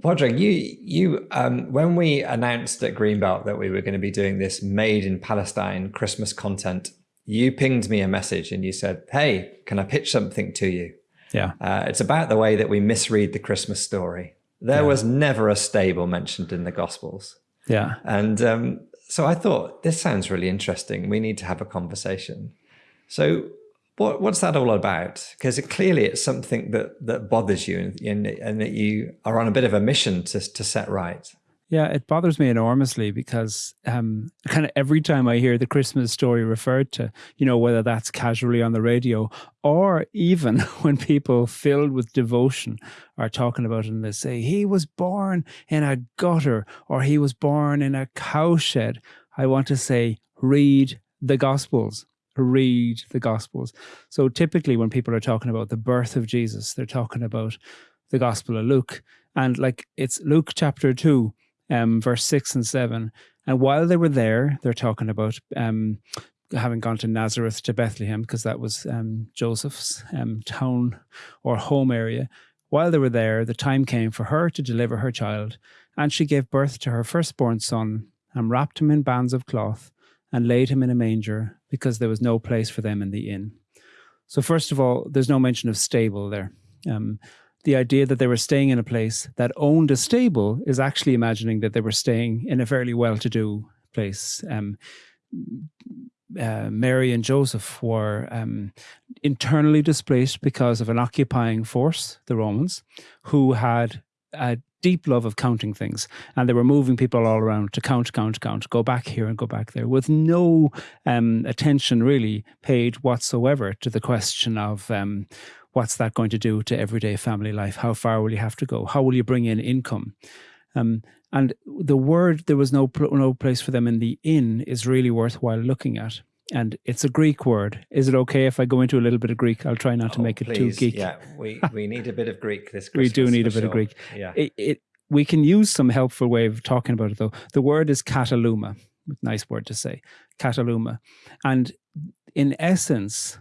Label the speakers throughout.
Speaker 1: Padraig, you you um, when we announced at Greenbelt that we were going to be doing this made in Palestine Christmas content, you pinged me a message and you said, "Hey, can I pitch something to you?"
Speaker 2: Yeah,
Speaker 1: uh, it's about the way that we misread the Christmas story. There yeah. was never a stable mentioned in the Gospels.
Speaker 2: Yeah,
Speaker 1: and um, so I thought this sounds really interesting. We need to have a conversation. So what, what's that all about? Because it, clearly it's something that, that bothers you and, and, that you are on a bit of a mission to, to set right.
Speaker 2: Yeah, it bothers me enormously because um, kind of every time I hear the Christmas story referred to, you know, whether that's casually on the radio or even when people filled with devotion are talking about it and they say, he was born in a gutter or he was born in a cowshed. I want to say, read the Gospels read the Gospels. So typically, when people are talking about the birth of Jesus, they're talking about the Gospel of Luke. And like it's Luke chapter 2, um, verse 6 and 7. And while they were there, they're talking about um, having gone to Nazareth to Bethlehem, because that was um, Joseph's um, town or home area. While they were there, the time came for her to deliver her child, and she gave birth to her firstborn son and wrapped him in bands of cloth and laid him in a manger because there was no place for them in the inn. So, first of all, there's no mention of stable there. Um, the idea that they were staying in a place that owned a stable is actually imagining that they were staying in a fairly well to do place. Um, uh, Mary and Joseph were um, internally displaced because of an occupying force, the Romans, who had a deep love of counting things. And they were moving people all around to count, count, count, go back here and go back there with no um, attention really paid whatsoever to the question of um, what's that going to do to everyday family life? How far will you have to go? How will you bring in income? Um, and the word there was no no place for them in the inn is really worthwhile looking at and it's a Greek word. Is it okay if I go into a little bit of Greek? I'll try not oh, to make it too geek.
Speaker 1: Yeah, we, we need a bit of Greek this
Speaker 2: Christmas. we do need a bit sure. of Greek.
Speaker 1: Yeah.
Speaker 2: It, it, we can use some helpful way of talking about it though. The word is kataluma. Nice word to say. Kataluma. And in essence,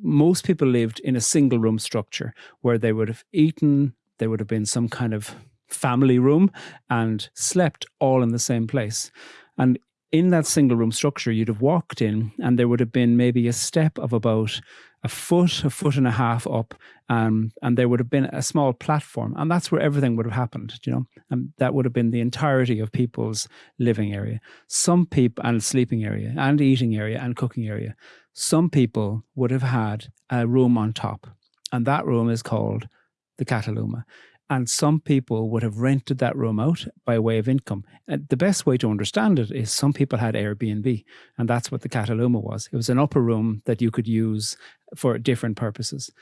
Speaker 2: most people lived in a single room structure where they would have eaten, there would have been some kind of family room and slept all in the same place. And in that single room structure, you'd have walked in and there would have been maybe a step of about a foot, a foot and a half up, um, and there would have been a small platform, and that's where everything would have happened, you know, and that would have been the entirety of people's living area. Some people, and sleeping area, and eating area, and cooking area. Some people would have had a room on top, and that room is called the Kataluma. And some people would have rented that room out by way of income. And the best way to understand it is some people had Airbnb, and that's what the Kataluma was. It was an upper room that you could use for different purposes.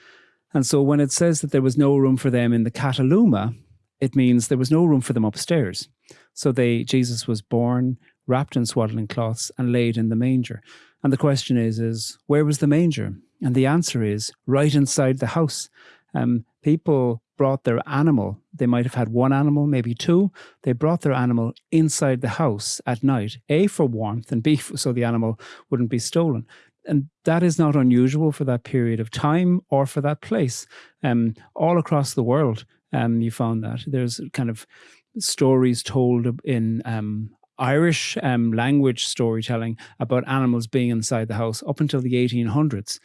Speaker 2: And so when it says that there was no room for them in the Kataluma, it means there was no room for them upstairs. So they Jesus was born, wrapped in swaddling cloths, and laid in the manger. And the question is, is where was the manger? And the answer is right inside the house. Um, people brought their animal. They might have had one animal, maybe two. They brought their animal inside the house at night, A, for warmth, and B, so the animal wouldn't be stolen. And that is not unusual for that period of time or for that place. Um, all across the world, um, you found that. There's kind of stories told in um, Irish um, language storytelling about animals being inside the house up until the 1800s.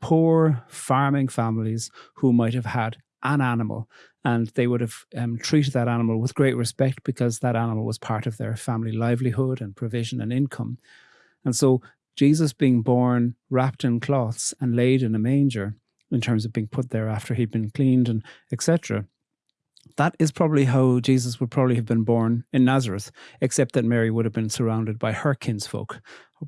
Speaker 2: Poor farming families who might have had an animal and they would have um, treated that animal with great respect because that animal was part of their family livelihood and provision and income. And so Jesus being born wrapped in cloths and laid in a manger in terms of being put there after he'd been cleaned and etc that is probably how Jesus would probably have been born in Nazareth, except that Mary would have been surrounded by her kinsfolk,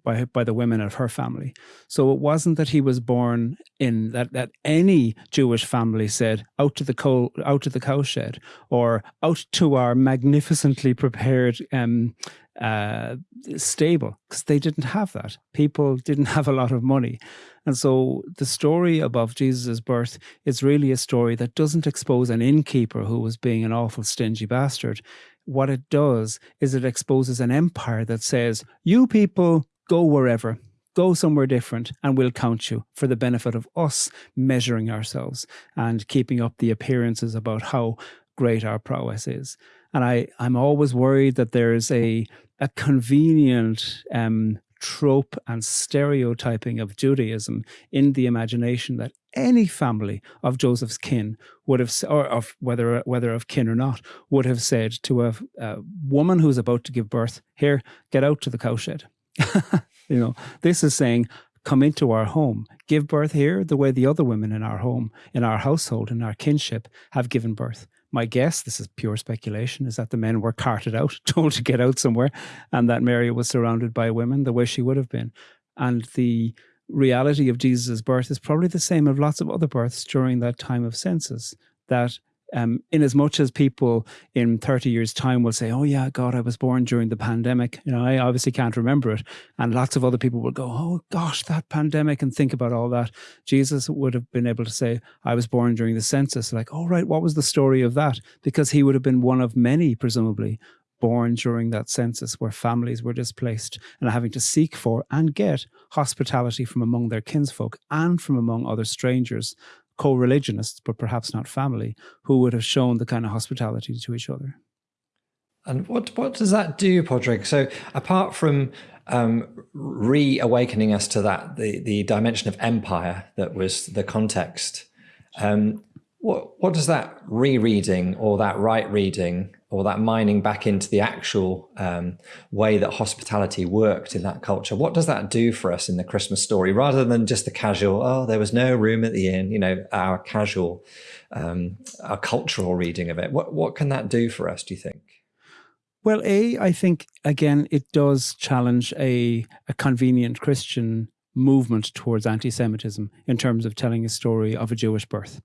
Speaker 2: by by the women of her family. So it wasn't that he was born in that that any Jewish family said out to the coal out to the cowshed or out to our magnificently prepared um, uh, stable because they didn't have that. People didn't have a lot of money. And so the story above Jesus' birth is really a story that doesn't expose an innkeeper who was being an awful stingy bastard. What it does is it exposes an empire that says, you people go wherever, go somewhere different and we'll count you for the benefit of us measuring ourselves and keeping up the appearances about how great our prowess is. And I, I'm always worried that there's a, a convenient um, trope and stereotyping of Judaism in the imagination that any family of Joseph's kin would have, or of whether whether of kin or not, would have said to a, a woman who's about to give birth, "Here, get out to the cowshed." you know, this is saying, "Come into our home, give birth here, the way the other women in our home, in our household, in our kinship, have given birth." My guess, this is pure speculation, is that the men were carted out, told to get out somewhere, and that Mary was surrounded by women the way she would have been. And the reality of Jesus' birth is probably the same of lots of other births during that time of census. That um, in as much as people in 30 years' time will say, Oh, yeah, God, I was born during the pandemic. You know, I obviously can't remember it. And lots of other people will go, Oh, gosh, that pandemic, and think about all that. Jesus would have been able to say, I was born during the census. Like, oh, right, what was the story of that? Because he would have been one of many, presumably, born during that census where families were displaced and having to seek for and get hospitality from among their kinsfolk and from among other strangers co-religionists, but perhaps not family, who would have shown the kind of hospitality to each other.
Speaker 1: And what what does that do, Padraig? So apart from um, reawakening us to that the the dimension of empire that was the context, um, what what does that rereading or that right reading or that mining back into the actual um, way that hospitality worked in that culture. What does that do for us in the Christmas story, rather than just the casual? Oh, there was no room at the inn. You know, our casual, um, our cultural reading of it. What what can that do for us? Do you think?
Speaker 2: Well, a I think again it does challenge a a convenient Christian movement towards anti-Semitism in terms of telling a story of a Jewish birth.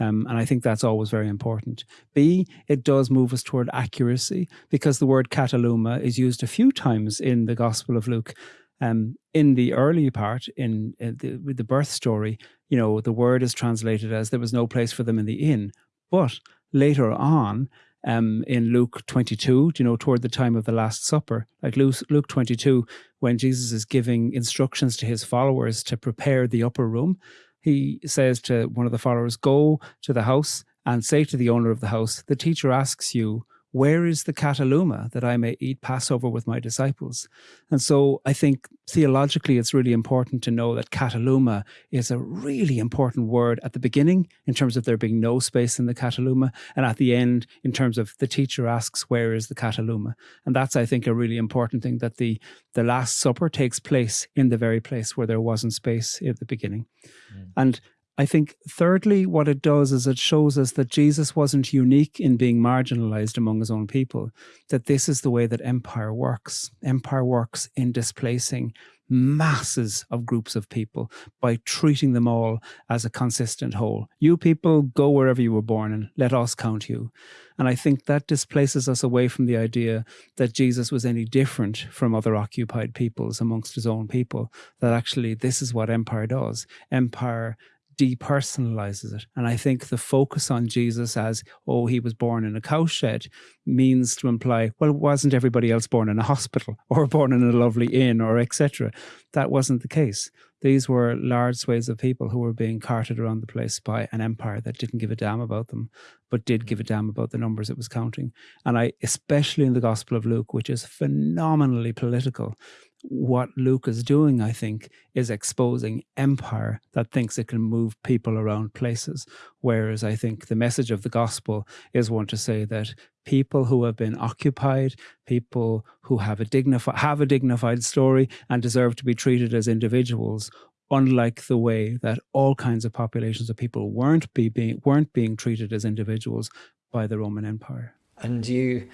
Speaker 2: Um, and I think that's always very important. B, it does move us toward accuracy because the word kataluma is used a few times in the Gospel of Luke. Um, in the early part, in, in the, with the birth story, you know, the word is translated as there was no place for them in the inn. But later on, um, in Luke 22, you know, toward the time of the Last Supper, like Luke, Luke 22, when Jesus is giving instructions to his followers to prepare the upper room, he says to one of the followers, Go to the house and say to the owner of the house, The teacher asks you, where is the kataluma that I may eat Passover with my disciples? And so I think theologically it's really important to know that kataluma is a really important word at the beginning in terms of there being no space in the kataluma, and at the end in terms of the teacher asks, where is the kataluma? And that's, I think, a really important thing that the, the Last Supper takes place in the very place where there wasn't space at the beginning. Mm. And I think, thirdly, what it does is it shows us that Jesus wasn't unique in being marginalized among his own people, that this is the way that empire works. Empire works in displacing masses of groups of people by treating them all as a consistent whole. You people go wherever you were born and let us count you. And I think that displaces us away from the idea that Jesus was any different from other occupied peoples amongst his own people, that actually this is what empire does. Empire depersonalizes it. And I think the focus on Jesus as, oh, he was born in a cowshed means to imply, well, wasn't everybody else born in a hospital or born in a lovely inn or etc. That wasn't the case. These were large swathes of people who were being carted around the place by an empire that didn't give a damn about them, but did give a damn about the numbers it was counting. And I, especially in the Gospel of Luke, which is phenomenally political, what Luke is doing, I think, is exposing empire that thinks it can move people around places. Whereas I think the message of the gospel is one to say that people who have been occupied, people who have a dignified have a dignified story and deserve to be treated as individuals, unlike the way that all kinds of populations of people weren't be being weren't being treated as individuals by the Roman Empire.
Speaker 1: And you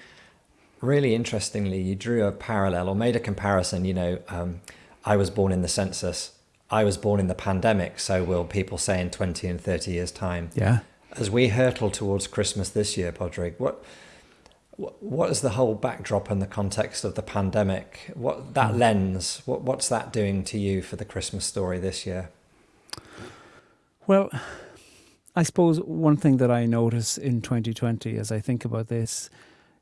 Speaker 1: really interestingly, you drew a parallel or made a comparison. You know, um, I was born in the census. I was born in the pandemic. So will people say in 20 and 30 years' time?
Speaker 2: Yeah.
Speaker 1: As we hurtle towards Christmas this year, Padraig, what what is the whole backdrop and the context of the pandemic? What that mm. lens? What what's that doing to you for the Christmas story this year?
Speaker 2: Well, I suppose one thing that I notice in 2020 as I think about this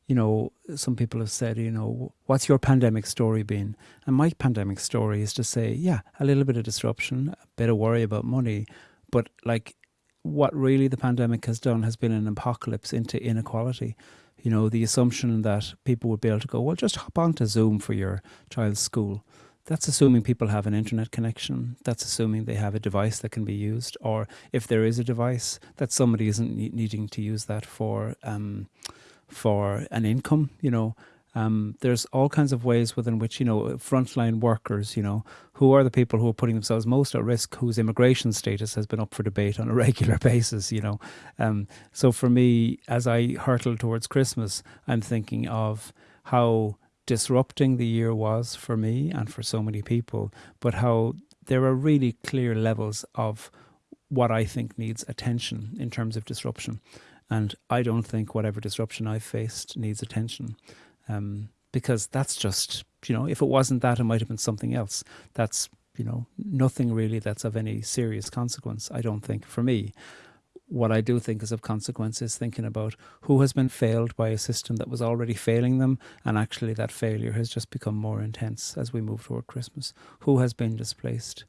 Speaker 2: you know, some people have said, you know, what's your pandemic story been? And my pandemic story is to say, yeah, a little bit of disruption, a bit of worry about money, but like what really the pandemic has done has been an apocalypse into inequality. You know, the assumption that people would be able to go, well, just hop onto Zoom for your child's school. That's assuming people have an internet connection. That's assuming they have a device that can be used, or if there is a device, that somebody isn't needing to use that for um, for an income. You know, um, there's all kinds of ways within which, you know, frontline workers, you know, who are the people who are putting themselves most at risk, whose immigration status has been up for debate on a regular basis, you know. Um, so for me, as I hurtle towards Christmas, I'm thinking of how disrupting the year was for me and for so many people, but how there are really clear levels of what I think needs attention in terms of disruption. And I don't think whatever disruption I've faced needs attention um, because that's just you know if it wasn't that it might have been something else. That's you know nothing really that's of any serious consequence i don't think for me. What i do think is of consequence is thinking about who has been failed by a system that was already failing them and actually that failure has just become more intense as we move toward christmas. Who has been displaced